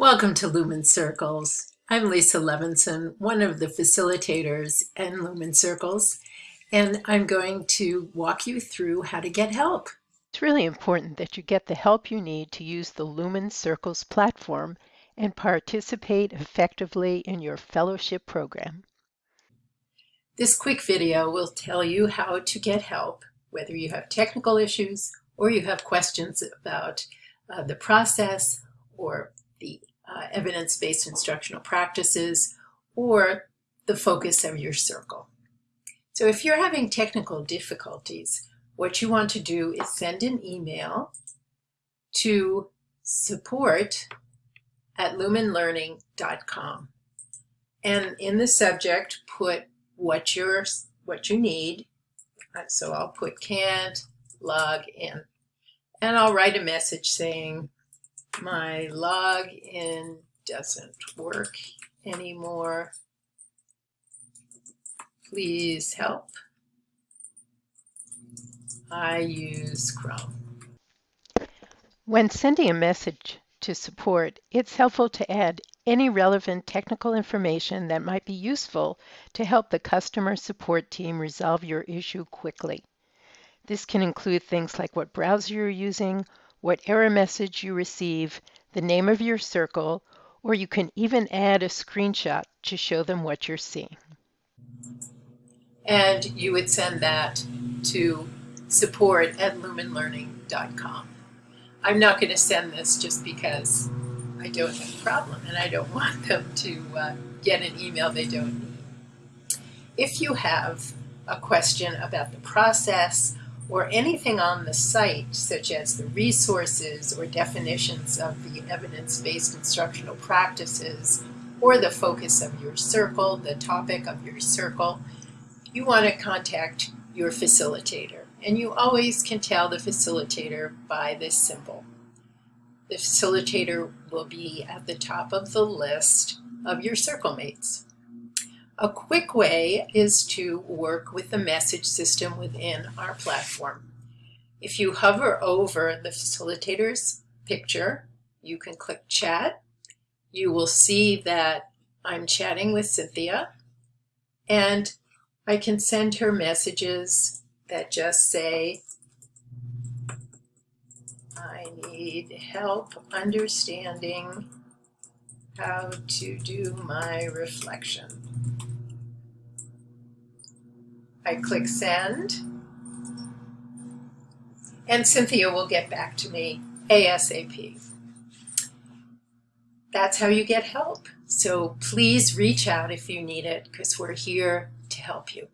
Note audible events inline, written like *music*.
Welcome to Lumen Circles. I'm Lisa Levinson, one of the facilitators in Lumen Circles, and I'm going to walk you through how to get help. It's really important that you get the help you need to use the Lumen Circles platform and participate effectively in your fellowship program. This quick video will tell you how to get help, whether you have technical issues or you have questions about uh, the process or the uh, evidence-based instructional practices, or the focus of your circle. So if you're having technical difficulties, what you want to do is send an email to support at lumenlearning.com. And in the subject, put what you're what you need. So I'll put can't log in. And I'll write a message saying, my login doesn't work anymore. Please help. I use Chrome. When sending a message to support, it's helpful to add any relevant technical information that might be useful to help the customer support team resolve your issue quickly. This can include things like what browser you're using what error message you receive, the name of your circle, or you can even add a screenshot to show them what you're seeing. And you would send that to support at lumenlearning.com. I'm not going to send this just because I don't have a problem and I don't *laughs* want them to uh, get an email they don't need. If you have a question about the process or anything on the site, such as the resources or definitions of the evidence-based instructional practices, or the focus of your circle, the topic of your circle, you want to contact your facilitator. And you always can tell the facilitator by this symbol. The facilitator will be at the top of the list of your circle mates. A quick way is to work with the message system within our platform. If you hover over the facilitator's picture, you can click chat. You will see that I'm chatting with Cynthia and I can send her messages that just say, I need help understanding how to do my reflection. I click send. And Cynthia will get back to me ASAP. That's how you get help. So please reach out if you need it because we're here to help you.